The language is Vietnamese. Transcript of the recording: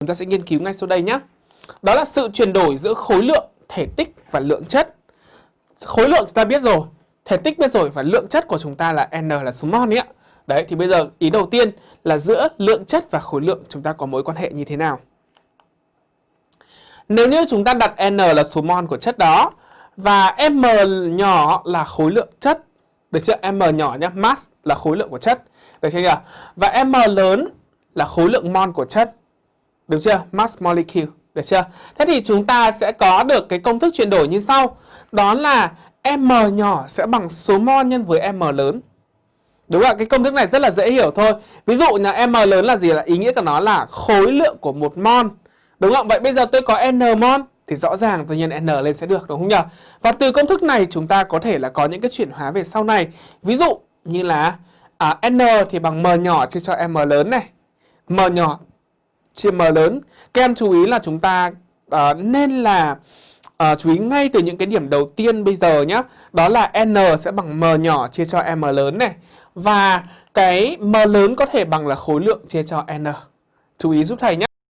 Chúng ta sẽ nghiên cứu ngay sau đây nhé. Đó là sự chuyển đổi giữa khối lượng, thể tích và lượng chất. Khối lượng chúng ta biết rồi, thể tích biết rồi và lượng chất của chúng ta là N là số mol nhé. Đấy thì bây giờ ý đầu tiên là giữa lượng chất và khối lượng chúng ta có mối quan hệ như thế nào? Nếu như chúng ta đặt N là số mol của chất đó và M nhỏ là khối lượng chất, được chưa? M nhỏ nhé, mass là khối lượng của chất, được chưa nhỉ? Và M lớn là khối lượng mol của chất. Được chưa? Mass molecule, được chưa? Thế thì chúng ta sẽ có được cái công thức chuyển đổi như sau. Đó là M nhỏ sẽ bằng số mol nhân với M lớn. Đúng không ạ? Cái công thức này rất là dễ hiểu thôi. Ví dụ là M lớn là gì? Là ý nghĩa của nó là khối lượng của một mol. Đúng không? Vậy bây giờ tôi có N mol thì rõ ràng tự nhiên N lên sẽ được đúng không nhỉ? Và từ công thức này chúng ta có thể là có những cái chuyển hóa về sau này. Ví dụ như là à, N thì bằng M nhỏ chia cho M lớn này. M nhỏ chia M lớn. Các em chú ý là chúng ta uh, nên là uh, chú ý ngay từ những cái điểm đầu tiên bây giờ nhé. Đó là N sẽ bằng M nhỏ chia cho M lớn này. Và cái M lớn có thể bằng là khối lượng chia cho N. Chú ý giúp thầy nhé.